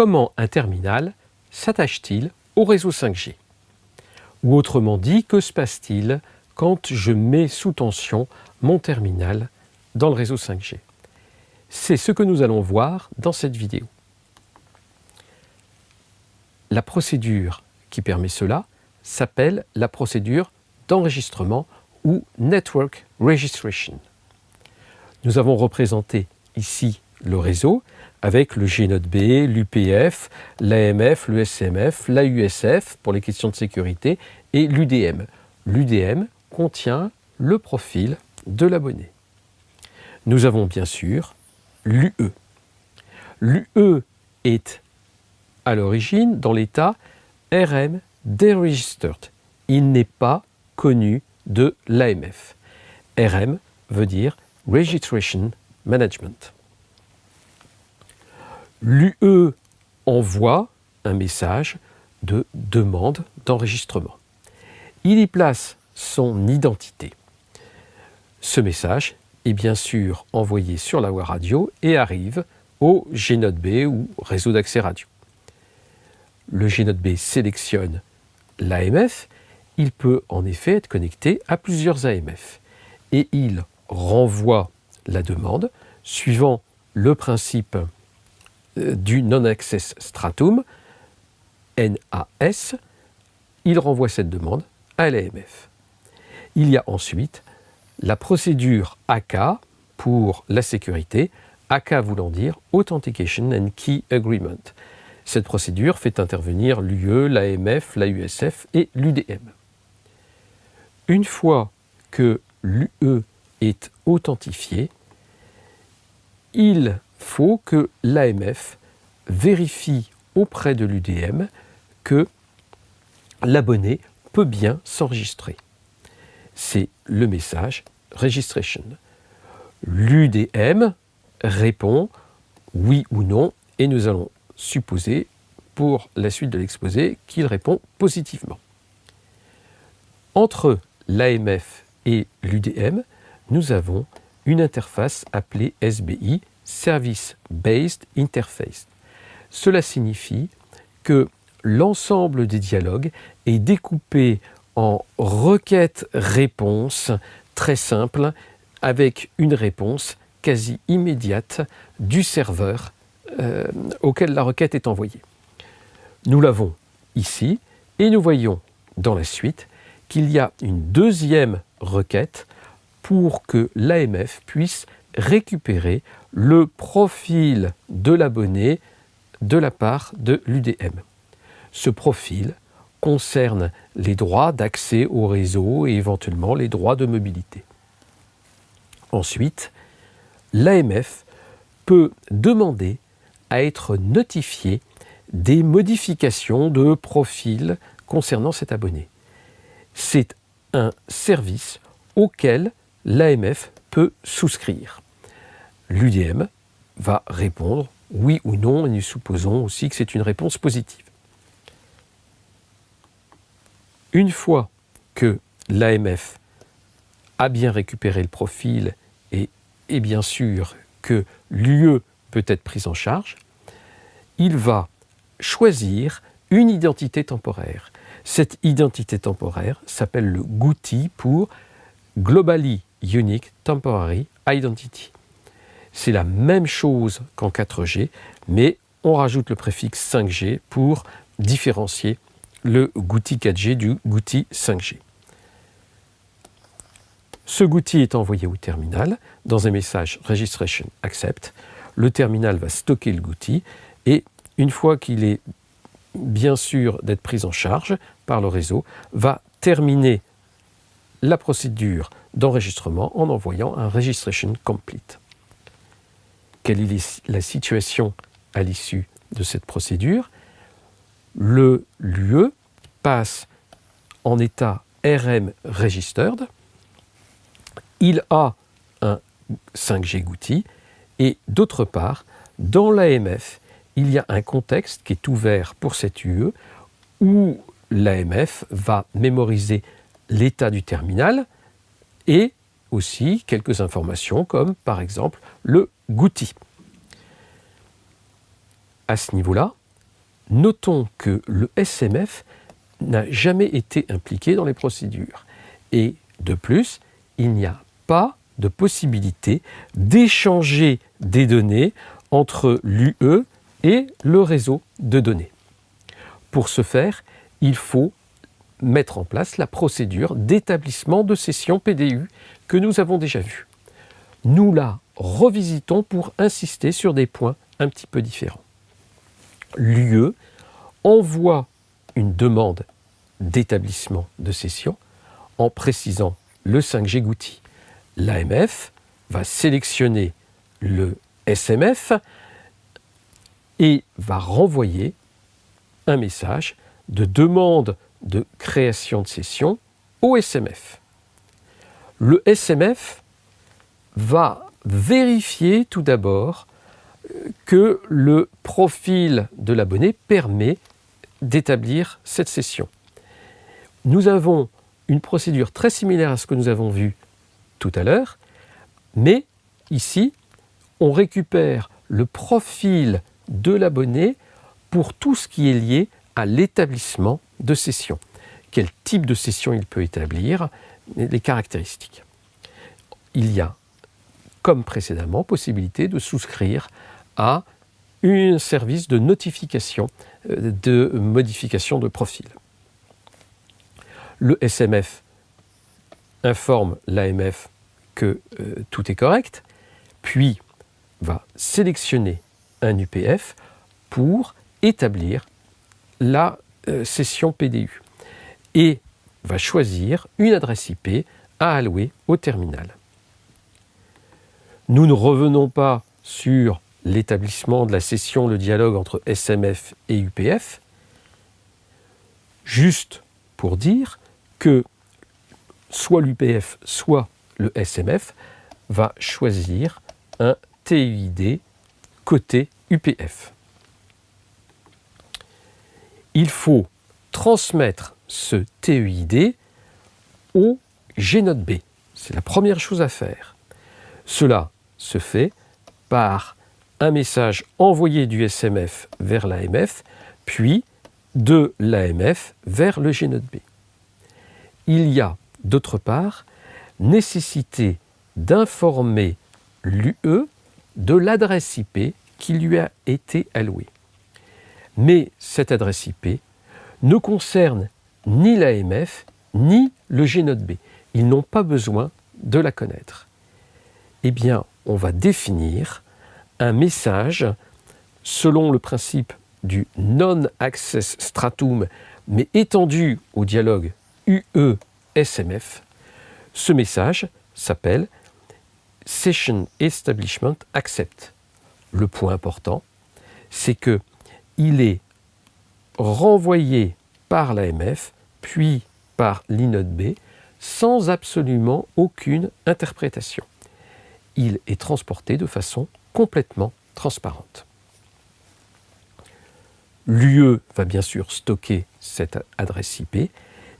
comment un terminal s'attache-t-il au réseau 5G Ou autrement dit, que se passe-t-il quand je mets sous tension mon terminal dans le réseau 5G C'est ce que nous allons voir dans cette vidéo. La procédure qui permet cela s'appelle la procédure d'enregistrement ou Network Registration. Nous avons représenté ici le réseau avec le G B, l'UPF, l'AMF, le SMF, l'AUSF pour les questions de sécurité et l'UDM. L'UDM contient le profil de l'abonné. Nous avons bien sûr l'UE. L'UE est à l'origine dans l'état RM deregistered. Il n'est pas connu de l'AMF. RM veut dire Registration Management. L'UE envoie un message de demande d'enregistrement. Il y place son identité. Ce message est bien sûr envoyé sur la voie radio et arrive au G-Node-B ou réseau d'accès radio. Le G-Node-B sélectionne l'AMF, il peut en effet être connecté à plusieurs AMF et il renvoie la demande suivant le principe du Non-Access Stratum, NAS, il renvoie cette demande à l'AMF. Il y a ensuite la procédure AK pour la sécurité, AK voulant dire Authentication and Key Agreement. Cette procédure fait intervenir l'UE, l'AMF, l'AUSF et l'UDM. Une fois que l'UE est authentifié, il faut que l'AMF vérifie auprès de l'UDM que l'abonné peut bien s'enregistrer. C'est le message registration. L'UDM répond oui ou non et nous allons supposer pour la suite de l'exposé qu'il répond positivement. Entre l'AMF et l'UDM, nous avons une interface appelée SBI, Service Based Interface. Cela signifie que l'ensemble des dialogues est découpé en requêtes-réponses très simples avec une réponse quasi immédiate du serveur euh, auquel la requête est envoyée. Nous l'avons ici et nous voyons dans la suite qu'il y a une deuxième requête pour que l'AMF puisse récupérer le profil de l'abonné de la part de l'UDM. Ce profil concerne les droits d'accès au réseau et éventuellement les droits de mobilité. Ensuite, l'AMF peut demander à être notifié des modifications de profil concernant cet abonné. C'est un service auquel l'AMF peut souscrire. L'UDM va répondre oui ou non, et nous supposons aussi que c'est une réponse positive. Une fois que l'AMF a bien récupéré le profil et est bien sûr que l'UE peut être prise en charge, il va choisir une identité temporaire. Cette identité temporaire s'appelle le GUTI pour Globally Unique Temporary Identity. C'est la même chose qu'en 4G, mais on rajoute le préfixe 5G pour différencier le GUTI 4G du GUTI 5G. Ce GUTI est envoyé au terminal dans un message Registration Accept. Le terminal va stocker le GUTI et une fois qu'il est bien sûr d'être pris en charge par le réseau, va terminer la procédure d'enregistrement en envoyant un Registration Complete. Quelle est la situation à l'issue de cette procédure. Le passe en état RM Registered, il a un 5G GUTI et d'autre part, dans l'AMF, il y a un contexte qui est ouvert pour cette UE où l'AMF va mémoriser l'état du terminal et aussi quelques informations comme par exemple le GUTI. À ce niveau-là, notons que le SMF n'a jamais été impliqué dans les procédures. Et de plus, il n'y a pas de possibilité d'échanger des données entre l'UE et le réseau de données. Pour ce faire, il faut mettre en place la procédure d'établissement de session PDU que nous avons déjà vue. Nous la revisitons pour insister sur des points un petit peu différents. L'UE envoie une demande d'établissement de session en précisant le 5G Goutti. L'AMF va sélectionner le SMF et va renvoyer un message de demande de création de session au SMF. Le SMF va vérifier tout d'abord que le profil de l'abonné permet d'établir cette session. Nous avons une procédure très similaire à ce que nous avons vu tout à l'heure, mais ici, on récupère le profil de l'abonné pour tout ce qui est lié à l'établissement de session. Quel type de session il peut établir, les caractéristiques. Il y a, comme précédemment, possibilité de souscrire à un service de notification euh, de modification de profil. Le SMF informe l'AMF que euh, tout est correct, puis va sélectionner un UPF pour établir la euh, session PDU et va choisir une adresse IP à allouer au terminal. Nous ne revenons pas sur l'établissement de la session, le dialogue entre SMF et UPF, juste pour dire que soit l'UPF, soit le SMF va choisir un TUID côté UPF. Il faut transmettre ce TUID au GNOT B. C'est la première chose à faire. Cela se fait par un message envoyé du SMF vers l'AMF, puis de l'AMF vers le GNOT B. Il y a d'autre part nécessité d'informer l'UE de l'adresse IP qui lui a été allouée. Mais cette adresse IP ne concerne ni l'AMF ni le GNOT-B. Ils n'ont pas besoin de la connaître. Eh bien, on va définir un message selon le principe non-access stratum, mais étendu au dialogue UE-SMF, ce message s'appelle Session Establishment Accept. Le point important, c'est que il est renvoyé par l'AMF, puis par l'INODB, sans absolument aucune interprétation. Il est transporté de façon complètement transparente. L'UE va bien sûr stocker cette adresse IP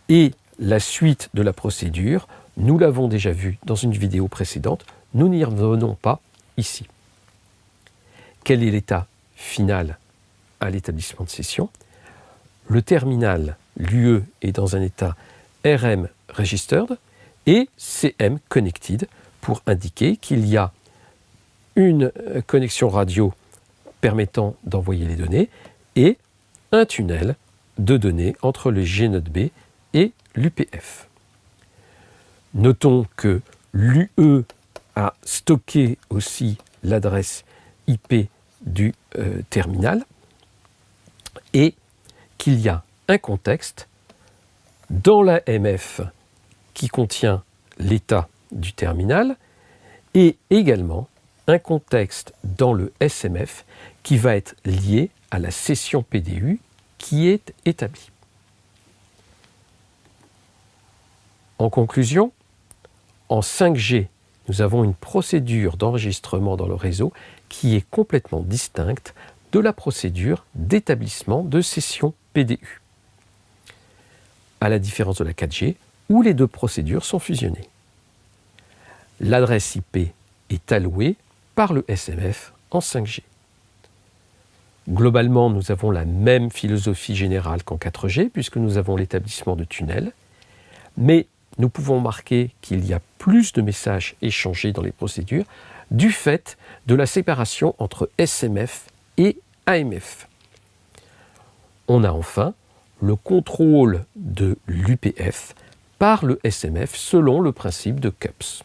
et la suite de la procédure, nous l'avons déjà vu dans une vidéo précédente, nous n'y revenons pas ici. Quel est l'état final à l'établissement de session Le terminal, l'UE, est dans un état RM registered et CM connected pour indiquer qu'il y a une euh, connexion radio permettant d'envoyer les données et un tunnel de données entre le GNOT-B et l'UPF. Notons que l'UE a stocké aussi l'adresse IP du euh, terminal et qu'il y a un contexte dans la MF qui contient l'état du terminal et également un contexte dans le SMF qui va être lié à la session PDU qui est établie. En conclusion, en 5G, nous avons une procédure d'enregistrement dans le réseau qui est complètement distincte de la procédure d'établissement de session PDU, à la différence de la 4G, où les deux procédures sont fusionnées. L'adresse IP est allouée par le SMF en 5G. Globalement, nous avons la même philosophie générale qu'en 4G, puisque nous avons l'établissement de tunnels, mais nous pouvons marquer qu'il y a plus de messages échangés dans les procédures du fait de la séparation entre SMF et AMF. On a enfin le contrôle de l'UPF par le SMF selon le principe de CUPS.